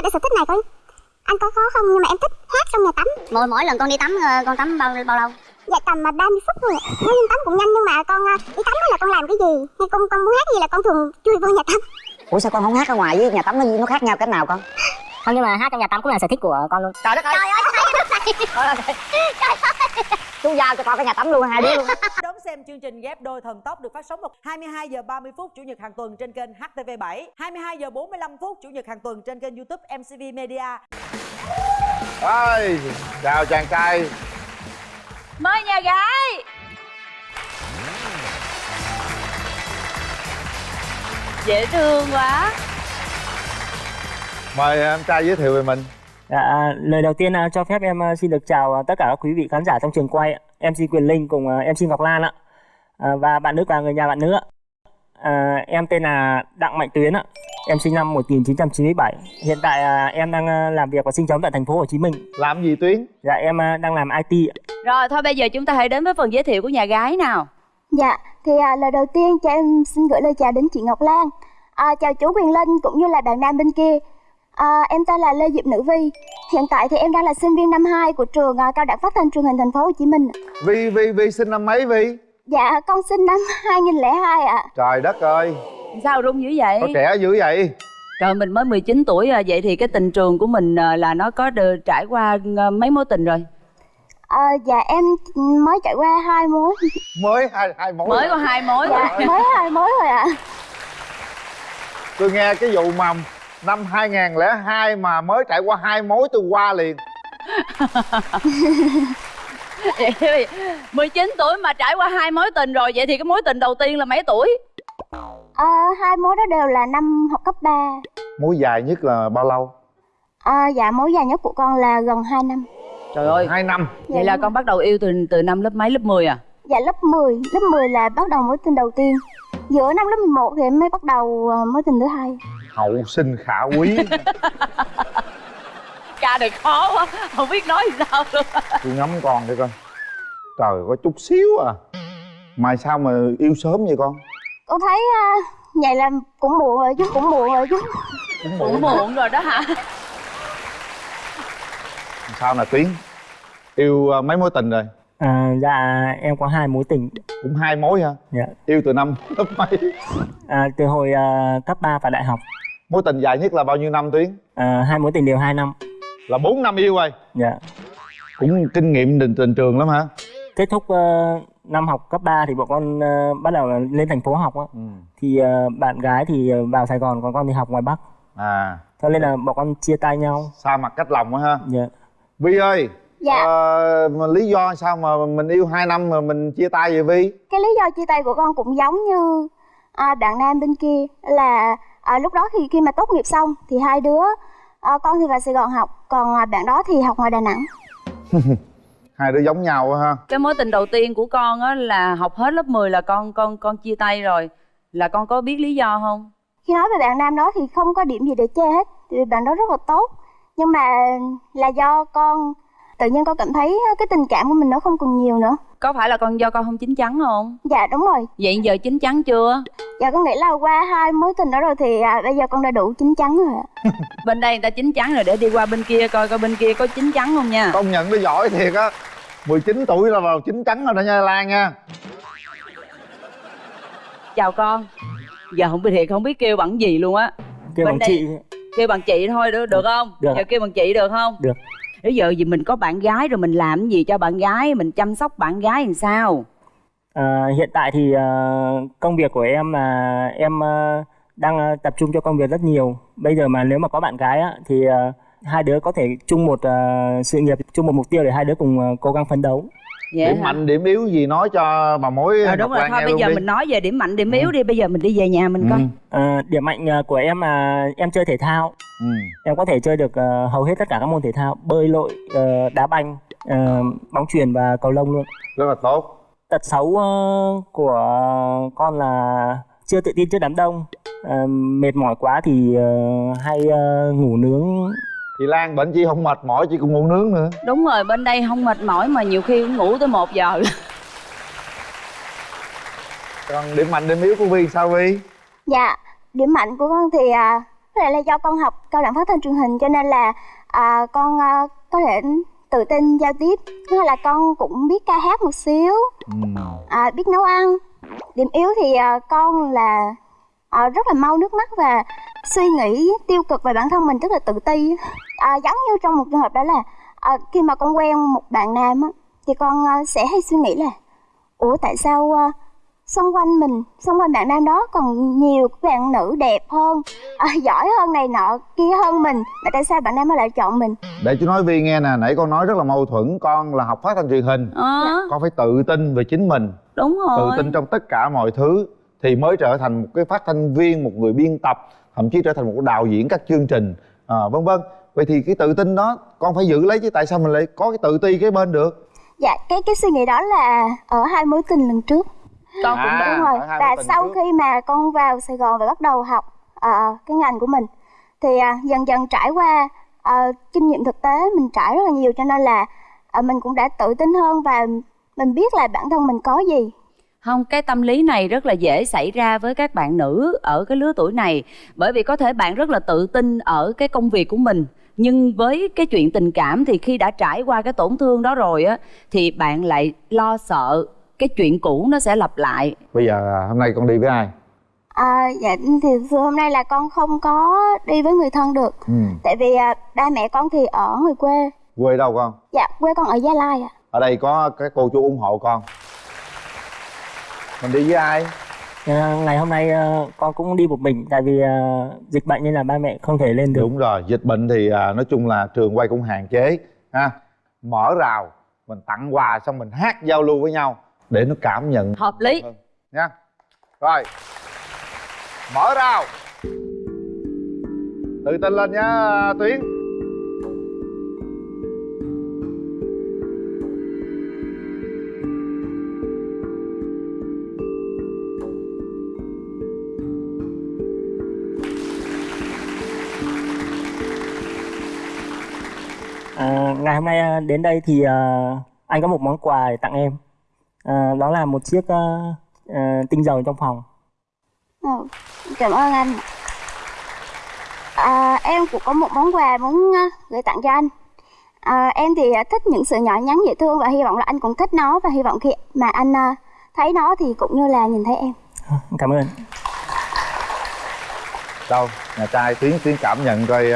là cái sở thích này con anh có khó không? Nhưng mà em thích hát trong nhà tắm. Mỗi mỗi lần con đi tắm ờ, con tắm bao bao lâu? Dạ tầm mà 30 phút thôi ạ. Nói tắm cũng nhanh nhưng mà con ờ, đi tắm là con làm cái gì? Hay con con muốn hát gì là con thường chui vô nhà tắm. Ủa sao con không hát ở ngoài với nhà tắm nó nó khác nhau cách nào con? Không nhưng mà hát trong nhà tắm cũng là sở thích của con luôn. Trời đất ơi! Trời ơi, chú giao cho con cái nhà tắm luôn hai đứa luôn. Đón xem chương trình ghép đôi thần tốc được phát sóng vào 22 giờ 30 phút chủ nhật hàng tuần trên kênh HTV7, 22 giờ 45 phút chủ nhật hàng tuần trên kênh YouTube MCV Media. Ơi, chào chàng trai. Mời nhà gái. Dễ thương quá. Mời em trai giới thiệu về mình Dạ, lời đầu tiên à, cho phép em à, xin được chào à, tất cả các quý vị khán giả trong trường quay. MC Quyền Linh cùng à, MC Ngọc Lan ạ. À, và bạn nữ và người nhà bạn nữ ạ. À, em tên là Đặng Mạnh Tuyến ạ. Em sinh năm 1997. Hiện tại à, em đang à, làm việc và sinh sống tại thành phố Hồ Chí Minh. Làm gì Tuyến? Dạ em à, đang làm IT. ạ. rồi thôi bây giờ chúng ta hãy đến với phần giới thiệu của nhà gái nào Dạ, thì à, lời đầu tiên cho em xin gửi lời chào đến chị Ngọc Lan à, Chào chú Quyền Linh cũng như là bạn nam bên kia à, Em tên là Lê Diệp Nữ Vi. Hiện tại thì em đang là sinh viên năm 2 của trường à, Cao đẳng Phát thanh truyền hình thành phố Hồ Chí Minh. Vi, Vi, Vi sinh năm mấy Vi? Dạ, con sinh năm 2002 ạ. Trời đất ơi, sao rung dữ vậy? Có trẻ dữ vậy? Trời mình mới 19 tuổi à, vậy thì cái tình trường của mình à, là nó có đờ- trải qua à, mấy mối tình rồi? À, Dạ, em mới trải qua hai mối. Mới hai, hai mối mới có hai mối thôi Dạ, mới hai mối rồi ạ. Tôi nghe cái vụ mà năm 2002 mà mới trải qua hai mối tôi qua liền. Vậy thì 19 tuổi mà trải qua hai mối tình rồi vậy thì cái mối tình đầu tiên là mấy tuổi? À, Hai mối đó đều là năm học cấp 3 Mối dài nhất là bao lâu? à, Dạ, mối dài nhất của con là gần 2 năm. Trời ơi Hai năm. Vậy là con bắt đầu yêu từ từ năm lớp mấy lớp 10 à? Dạ lớp 10, lớp 10 là bắt đầu mối tình đầu tiên Giữa năm lớp 11 thì em mới bắt đầu ờ, mối tình thứ hai. Hậu sinh khả quý. Ca này khó quá không biết nói gì sao luôn. Tôi ngắm con đi con Trời có chút xíu à. Mà sao mà yêu sớm vậy con? Con thấy uh, vậy là cũng muộn rồi chứ, cũng muộn rồi chứ. Cũng muộn. rồi đó hả? Sao nè Tuyến? Yêu à, mấy mối tình rồi? À, dạ em có hai mối tình. Cũng hai mối hả? Dạ. Yêu từ năm lớp mấy? À, từ hồi à, cấp 3 và đại học. Mối tình dài nhất là bao nhiêu năm Tuyến? À, hai mối tình đều 2 năm. Là 4 năm yêu rồi Dạ. Cũng kinh nghiệm tình, tình trường lắm hả? Kết thúc ờ, năm học cấp 3 thì bọn con ờ, bắt đầu lên thành phố học á. Ừ. Thì ờ, bạn gái thì vào Sài Gòn còn con thì học ngoài Bắc. À Cho nên là bọn con chia tay nhau. Xa mặt cách lòng á ha Dạ. Vi ơi Dạ. ờ, mà lý do sao mà mình yêu 2 năm mà mình chia tay vậy Vi? Cái lý do chia tay của con cũng giống như à, bạn nam bên kia. Là à, lúc đó thì khi mà tốt nghiệp xong thì hai đứa à, Con thì vào Sài Gòn học, còn à, bạn đó thì học ngoài Đà Nẵng. Hai đứa giống nhau á ha. Cái mối tình đầu tiên của con á là học hết lớp 10 là con con con chia tay rồi. Là con có biết lý do không? Khi nói về bạn nam đó thì không có điểm gì để chê hết Vì bạn đó rất là tốt. Nhưng mà là do con tự nhiên con cảm thấy cái tình cảm của mình nó không còn nhiều nữa. Có phải là con do con không chín chắn không? Dạ đúng rồi. Vậy giờ chín chắn chưa? Dạ con nghĩ là qua hai mối tình đó rồi thì à, bây giờ con đã đủ chín chắn rồi ạ. Bên đây người ta chín chắn rồi để đi qua bên kia coi coi bên kia có chín chắn không nha. Công nhận nó giỏi thiệt á. 19 tuổi là vào chín chắn rồi đó nha Lan nha. Chào con. Giờ không biết thiệt không biết kêu bằng gì luôn á. Kêu Bên bằng đây- chị. kêu bằng chị thôi được được không? Được. giờ kêu bằng chị được không? Được bây giờ gì mình có bạn gái rồi mình làm gì cho bạn gái mình chăm sóc bạn gái làm sao À, hiện tại thì à, công việc của em là em à, đang à, tập trung cho công việc rất nhiều. Bây giờ mà nếu mà có bạn gái á, thì hai đứa có thể chung một sự nghiệp, chung một mục tiêu để hai đứa cùng cố gắng phấn đấu. Vậy Điểm hả? mạnh điểm yếu gì nói cho bà mối Ờ, đúng rồi thôi bây giờ đi. mình nói về điểm mạnh điểm yếu đi bây giờ mình đi về nhà mình coi Ừ. Ờ, điểm mạnh ờ, của em là em chơi thể thao. Ừ. Em có thể chơi được ờ, hầu hết tất cả các môn thể thao, bơi lội, ờ, đá banh, ờ, bóng chuyền và cầu lông luôn. Rất là tốt Tật xấu ờ, của con là chưa tự tin trước đám đông. Ờ, mệt mỏi quá thì ờ, hay ờ, ngủ nướng Chị Lan bệnh chi không mệt mỏi chị cũng ngủ nướng nữa. Đúng rồi bên đây không mệt mỏi mà nhiều khi cũng ngủ tới một giờ. Còn điểm mạnh điểm yếu của Vi sao Vi? Dạ điểm mạnh của con thì à, có lẽ là do con học cao đẳng phát thanh truyền hình cho nên là à, con à, có thể tự tin giao tiếp. Thứ là con cũng biết ca hát một xíu à, biết nấu ăn. Điểm yếu thì à, con là à, rất là mau nước mắt và suy nghĩ tiêu cực về bản thân mình rất là tự ti à, giống như trong một trường hợp đó là à, khi mà con quen một bạn nam á, thì con à, sẽ hay suy nghĩ là ủa tại sao à, xung quanh mình xung quanh bạn nam đó còn nhiều bạn nữ đẹp hơn à, giỏi hơn này nọ kia hơn mình mà tại sao bạn nam nó lại chọn mình? Để chú nói vi nghe nè nãy con nói rất là mâu thuẫn con là học phát thanh truyền hình. Ờ. Con phải tự tin về chính mình. Đúng rồi. Tự tin trong tất cả mọi thứ thì mới trở thành một cái phát thanh viên một người biên tập thậm chí trở thành một đạo diễn các chương trình à, vân vân vậy thì cái tự tin đó con phải giữ lấy chứ tại sao mình lại có cái tự ti cái bên được dạ cái cái suy nghĩ đó là ở hai mối tình lần trước con cũng À. đúng rồi và sau trước. khi mà con vào sài gòn và bắt đầu học à, cái ngành của mình thì à, dần dần trải qua à, kinh nghiệm thực tế mình trải rất là nhiều cho nên là à, mình cũng đã tự tin hơn và mình biết là bản thân mình có gì không cái tâm lý này rất là dễ xảy ra với các bạn nữ ở cái lứa tuổi này bởi vì có thể bạn rất là tự tin ở cái công việc của mình nhưng với cái chuyện tình cảm thì khi đã trải qua cái tổn thương đó rồi á thì bạn lại lo sợ cái chuyện cũ nó sẽ lặp lại. Bây giờ à, hôm nay con đi với ai? À, dạ thì từ hôm nay là con không có đi với người thân được. Ừ. tại vì à, ba mẹ con thì ở ngoài quê. Quê đâu con? Dạ quê con ở gia lai ạ. Ở đây có cái cô chú ủng hộ con. Mình đi với ai À, ngày hôm nay ờ, con cũng đi một mình tại vì ờ, dịch bệnh nên là ba mẹ không thể lên được. Đúng rồi dịch bệnh thì à, nói chung là trường quay cũng hạn chế ha. Mở rào mình tặng quà xong mình hát giao lưu với nhau để nó cảm nhận hợp lý. hơn nha. Rồi. Mở rào. Tự tin lên nha tuyến À, ngày hôm nay à, đến đây thì à, anh có một món quà để tặng em. À, đó là một chiếc à, à, tinh dầu trong phòng. Ừ, cảm ơn anh. À, em cũng có một món quà muốn gửi tặng cho anh. À, em thì thích những sự nhỏ nhắn dễ thương và hy vọng là anh cũng thích nó và hy vọng khi mà anh thấy nó thì cũng như là nhìn thấy em. Cảm ơn. Đâu nhà trai tuyến tuyến cảm nhận coi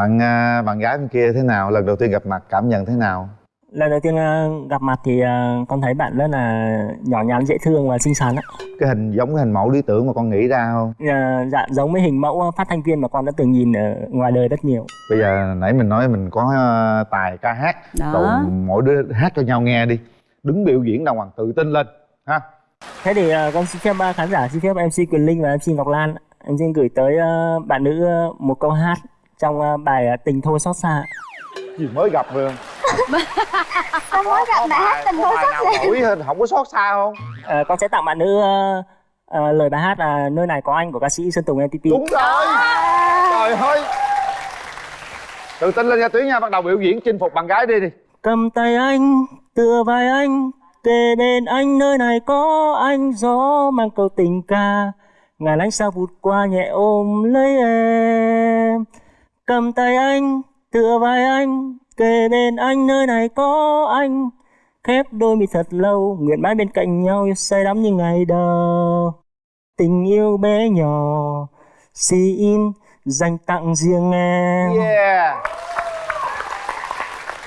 bạn à, bạn gái bên kia thế nào? Lần đầu tiên gặp mặt cảm nhận thế nào? Lần đầu tiên à, gặp mặt thì à, con thấy bạn rất là nhỏ nhắn dễ thương và xinh xắn á cái hình giống cái hình mẫu lý tưởng mà con nghĩ ra không? À, dạ giống với hình mẫu phát thanh viên mà con đã từng nhìn ở ngoài đời rất nhiều. Bây giờ nãy mình nói mình có tài ca hát. Đó. rồi mỗi đứa hát cho nhau nghe đi. Đứng biểu diễn đàng hoàng tự tin lên ha? Thế thì con xin phép khán giả xin phép mc quyền linh và mc ngọc lan em xin gửi tới bạn nữ một câu hát trong à, bài à, tình thôi xót xa gì mới gặp rồi? Sao mới gặp mẹ hát tình thôi nào xót xa? Nổi hơn không có xót xa không? À, con sẽ tặng bạn nữ à, à, lời bài hát là nơi này có anh của ca sĩ sơn tùng mtp đúng rồi. Trời ơi. Tự tin lên nha tuyến nha bắt đầu biểu diễn chinh phục bạn gái đi đi. Cầm tay anh tựa vai anh kề bên anh nơi này có anh gió mang câu tình ca. Ngàn ánh sao vụt qua nhẹ ôm lấy em cầm tay anh tựa vai anh kề bên anh nơi này có anh. Khép đôi mi thật lâu nguyện mãi bên cạnh nhau say đắm như ngày đầu. Tình yêu bé nhỏ xin dành tặng riêng em. Yeah.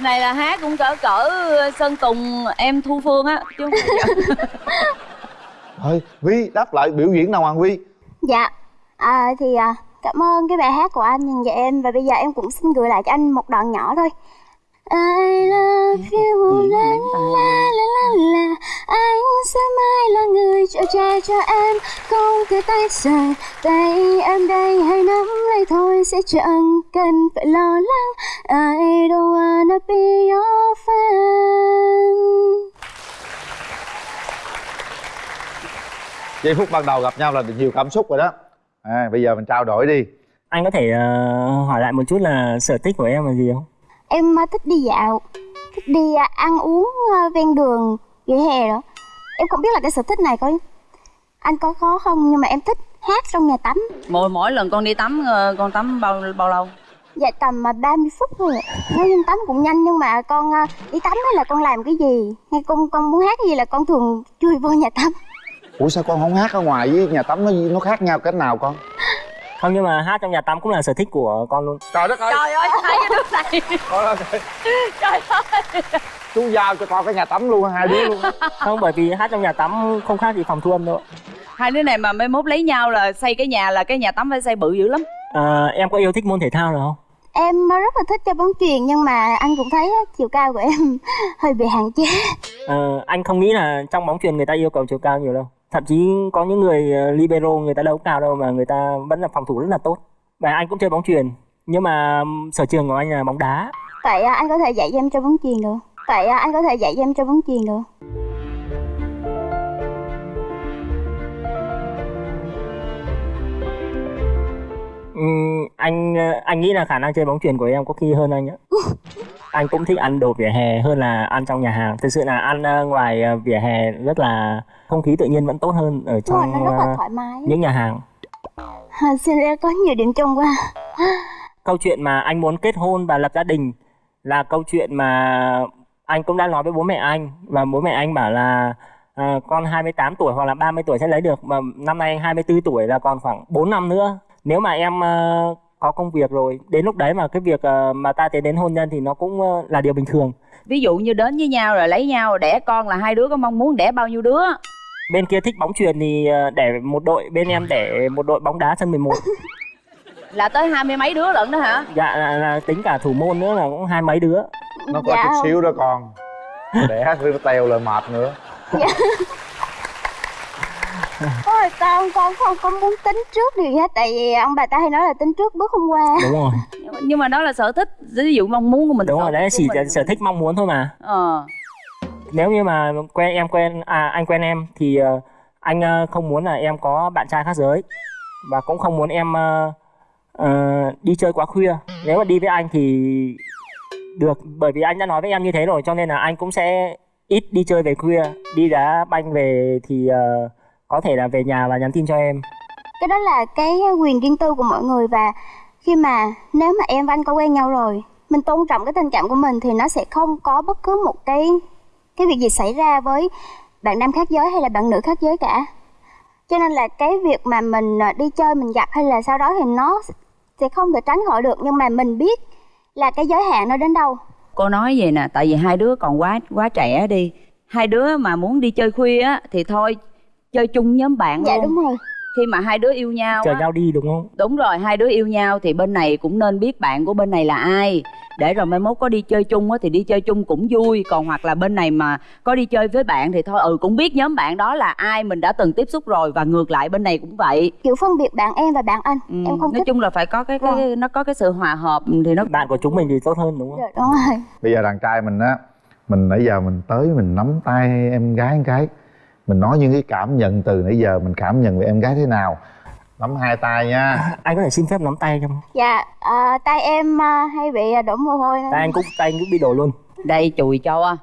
Này là hát cũng cỡ cỡ sơn tùng em thu phương á chứ không thôi vi đáp lại biểu diễn nào hoàng vi dạ à, thì à, cảm ơn cái bài hát của anh dành cho em. Và bây giờ em cũng xin gửi lại cho anh một đoạn nhỏ thôi. I love you, la la la la la. Anh sẽ mãi là người chở che cho em. Không thể tay rời Tay em đây hãy nắm lấy thôi. Sẽ chẳng cần phải lo lắng. I don't wanna be your fan. Giây phút ban đầu gặp nhau là nhiều cảm xúc rồi đó à, bây giờ mình trao đổi đi. Anh có thể ờ, hỏi lại một chút là sở thích của em là gì không? Em à, thích đi dạo Thích đi à, ăn uống à, ven đường vỉa hè đó. Em không biết là cái sở thích này có anh có khó không nhưng mà em thích hát trong nhà tắm. Mỗi mỗi lần con đi tắm ờ, con tắm bao bao lâu? Dạ tầm mà 30 phút thôi Nói chung tắm cũng nhanh nhưng mà con đi tắm hay là con làm cái gì? Hay con con muốn hát cái gì là con thường chui vô nhà tắm ủa sao con không hát ở ngoài với nhà tắm nó nó khác nhau cách nào con? Không nhưng mà hát trong nhà tắm cũng là sở thích của con luôn. Trời đất ơi. Trời ơi hai cái đứa này. Trời ơi. Chú giao cho con cái nhà tắm luôn hai đứa luôn không bởi vì hát trong nhà tắm không khác gì phòng thu âm đâu. Hai đứa này mà mai mốt lấy nhau là xây cái nhà là cái nhà tắm phải xây bự dữ lắm. À, em có yêu thích môn thể thao nào không? Em rất là thích chơi bóng chuyền nhưng mà anh cũng thấy chiều cao của em hơi bị hạn chế. Ờ, anh không nghĩ là trong bóng chuyền người ta yêu cầu chiều cao nhiều đâu thậm chí có những người ờ, libero người ta đâu cao đâu mà người ta vẫn là phòng thủ rất là tốt. Và anh cũng chơi bóng chuyền nhưng mà sở trường của anh là bóng đá. Vậy à, anh có thể dạy cho em chơi bóng chuyền được. Vậy à, anh có thể dạy cho em chơi bóng chuyền được. Ừm, anh ờ, anh nghĩ là khả năng chơi bóng chuyền của em có khi hơn anh á anh cũng thích ăn đồ vỉa hè hơn là ăn trong nhà hàng. Thực sự là ăn ờ, ngoài ờ, vỉa hè rất là không khí tự nhiên vẫn tốt hơn ở trong rất là ờ, thoải mái. những nhà hàng. À, Xin ra có nhiều điểm chung quá. Câu chuyện mà anh muốn kết hôn và lập gia đình là câu chuyện mà anh cũng đã nói với bố mẹ anh. Và bố mẹ anh bảo là à, con 28 tuổi hoặc là 30 tuổi sẽ lấy được mà năm nay anh 24 tuổi là còn khoảng 4 năm nữa. Nếu mà em ờ, có công việc rồi. Đến lúc đấy mà cái việc ờ, mà ta tiến đến hôn nhân thì nó cũng ờ, là điều bình thường. Ví dụ như đến với nhau rồi lấy nhau rồi đẻ con là hai đứa có mong muốn đẻ bao nhiêu đứa? Bên kia thích bóng chuyền thì ờ, để một đội bên em để một đội bóng đá sân 11 là tới hai mươi mấy đứa lận đó hả? Dạ là, là tính cả thủ môn nữa là cũng hai mấy đứa. Nó có Dạ chút không. xíu đó con. Đẻ teo lại mệt nữa Ôi con con không có muốn tính trước điều gì hết? Tại vì ông bà ta hay nói là tính trước bước hôm qua. Đúng rồi. Nhưng mà- đó là sở thích ví dụ mong muốn của mình. Đúng rồi đấy chỉ mình. sở thích mong muốn thôi mà. Ờ. Nếu như mà quen em quen à anh quen em thì ờ, anh ờ, không muốn là em có bạn trai khác giới. Và cũng không muốn em ờ, ờ, đi chơi quá khuya. Nếu mà đi với anh thì được bởi vì anh đã nói với em như thế rồi cho nên là anh cũng sẽ ít đi chơi về khuya. Đi đá banh về thì ờ, có thể là về nhà và nhắn tin cho em. Cái đó là cái quyền riêng tư của mọi người Và khi mà nếu mà em và anh có quen nhau rồi Mình tôn trọng cái tình cảm của mình Thì nó sẽ không có bất cứ một cái cái việc gì xảy ra với bạn nam khác giới hay là bạn nữ khác giới cả. Cho nên là cái việc mà mình à, đi chơi mình gặp hay là sau đó thì nó sẽ không thể tránh khỏi được nhưng mà mình biết là cái giới hạn nó đến đâu. Cô nói vậy nè tại vì hai đứa còn quá quá trẻ đi. Hai đứa mà muốn đi chơi khuya á thì thôi chơi chung nhóm bạn dạ luôn. đúng rồi. Khi mà hai đứa yêu nhau chờ nhau đi đúng không? Đúng rồi hai đứa yêu nhau thì bên này cũng nên biết bạn của bên này là ai. Để rồi mai mốt có đi chơi chung á thì đi chơi chung cũng vui. Còn hoặc là bên này mà có đi chơi với bạn thì thôi ừ cũng biết nhóm bạn đó là ai mình đã từng tiếp xúc rồi và ngược lại bên này cũng vậy. Kiểu phân biệt bạn em và bạn anh ừ. em không nói thích. chung là phải có cái cái Vâng. nó có cái sự hòa hợp thì nó bạn của chúng mình thì tốt hơn đúng không? Rồi đúng rồi. Bây giờ đàn trai mình á mình nãy giờ mình tới mình nắm tay em gái một cái mình nói những cái cảm nhận từ nãy giờ mình cảm nhận về em gái thế nào. Nắm hai tay nha. Anh có thể xin phép nắm tay không? Dạ à, tay em à, hay bị đổ mồ hôi nên tay anh cũng tay anh cũng bị đổ luôn. Đây chùi cho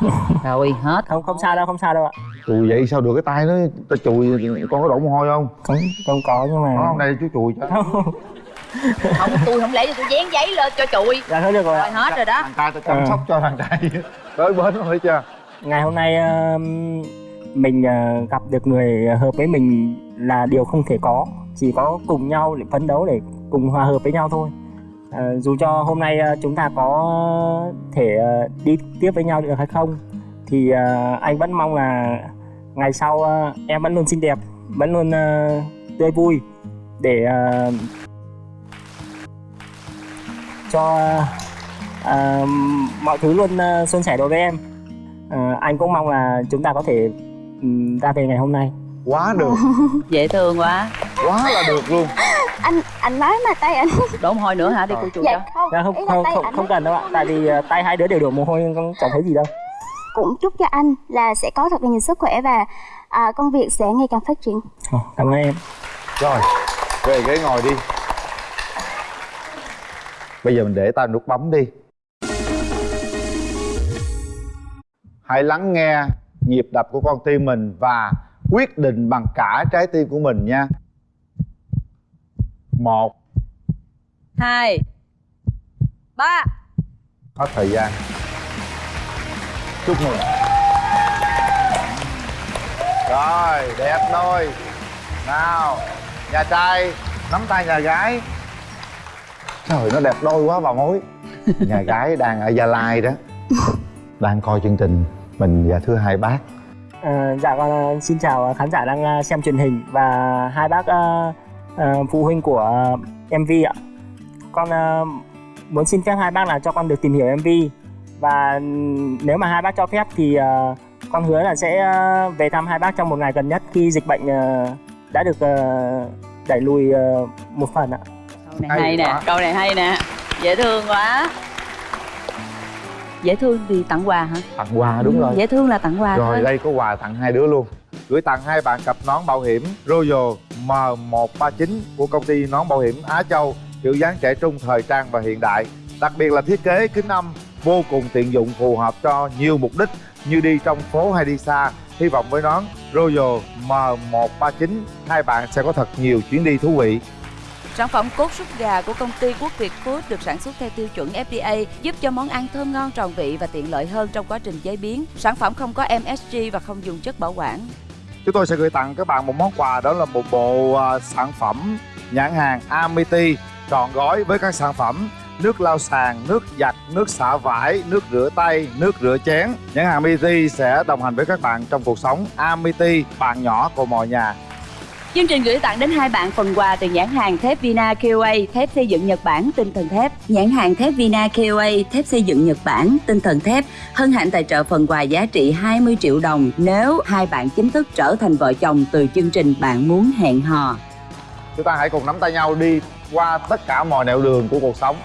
rồi hết. Không không sao đâu không sao đâu ạ. Chùi vậy sao được? Cái tay nó ta chùi con có đổ mồ hôi không? Không không có nhưng mà không đây chú chùi cho. Không. Không tôi không lấy tôi dán giấy lên cho chùi. Dạ được rồi rồi hết rồi đó. thằng trai ta chăm Ờ. sóc cho thằng trai tới bến rồi thấy chưa ngày hôm nay mình ờ, gặp được người hợp với mình là điều không thể có. Chỉ có cùng nhau để phấn đấu để cùng hòa hợp với nhau thôi. Ờ, dù cho hôm nay ờ, chúng ta có thể đi tiếp với nhau được hay không, thì anh vẫn mong là ngày sau em vẫn luôn xinh đẹp, vẫn luôn tươi vui để cho mọi thứ luôn xuân suôn sẻ đối với em. Ờ, anh cũng mong là chúng ta có thể ừm, ra về ngày hôm nay. Quá được. Dễ thương quá. Quá là được luôn. Anh anh nói mà tay anh. Đổ mồ hôi nữa hả đi cô chùi cho? dạ không Dạ, không không không, cần đâu ạ. Tại vì ờ, tay hai đứa đều đổ mồ hôi không chẳng thấy gì đâu. Cũng chúc cho anh là sẽ có thật là nhiều sức khỏe và à, công việc sẽ ngày càng phát triển. Ờ, cảm ơn em. Rồi về ghế ngồi đi. Bây giờ mình để tay nút bấm đi hãy lắng nghe nhịp đập của con tim mình và quyết định bằng cả trái tim của mình nha. Một. Hai. Ba. Hết thời gian. Chúc mừng. Rồi đẹp đôi nào nhà trai nắm tay nhà gái. Trời nó đẹp đôi quá bà mối. Nhà gái đang ở gia lai đó đang coi chương trình mình và thưa hai bác. À, dạ con ờ, xin chào khán giả đang ờ, xem truyền hình. Và hai bác ờ, ờ, phụ huynh của ờ, MV ạ. Con ờ, muốn xin phép hai bác là cho con được tìm hiểu MV và ừm, nếu mà hai bác cho phép thì ờ, con hứa là sẽ ờ, về thăm hai bác trong một ngày gần nhất khi dịch bệnh ờ, đã được ờ, đẩy lùi ờ, một phần ạ. câu này Hay hay, nè câu này hay nè. Dễ thương quá dễ thương thì tặng quà hả? Tặng quà đúng Ừ, rồi. dễ thương là tặng quà rồi thôi. đây có quà tặng hai đứa luôn. Gửi tặng hai bạn cặp nón bảo hiểm Royal M139 của công ty nón bảo hiểm Á Châu kiểu dáng trẻ trung thời trang và hiện đại. Đặc biệt là thiết kế kính âm vô cùng tiện dụng phù hợp cho nhiều mục đích như đi trong phố hay đi xa. Hy vọng với nón Royal M139 hai bạn sẽ có thật nhiều chuyến đi thú vị Sản phẩm cốt súp gà của công ty Quốc Việt Food được sản xuất theo tiêu chuẩn FDA, giúp cho món ăn thơm ngon tròn vị và tiện lợi hơn trong quá trình chế biến. Sản phẩm không có MSG và không dùng chất bảo quản. chúng tôi sẽ gửi tặng các bạn một món quà đó là một bộ à, sản phẩm nhãn hàng Amity trọn gói với các sản phẩm nước lau sàn, nước giặt, nước xả vải, nước rửa tay, nước rửa chén. Nhãn hàng Amity sẽ đồng hành với các bạn trong cuộc sống. Amity, bạn nhỏ của mọi nhà. Chương trình gửi tặng đến hai bạn phần quà từ nhãn hàng thép Vina KOA, thép xây dựng Nhật Bản, tinh thần thép. Nhãn hàng thép Vina KOA, thép xây dựng Nhật Bản, tinh thần thép. Hân hạnh tài trợ phần quà giá trị 20 triệu đồng nếu hai bạn chính thức trở thành vợ chồng từ chương trình Bạn muốn hẹn hò. Chúng ta hãy cùng nắm tay nhau đi qua tất cả mọi nẻo đường của cuộc sống.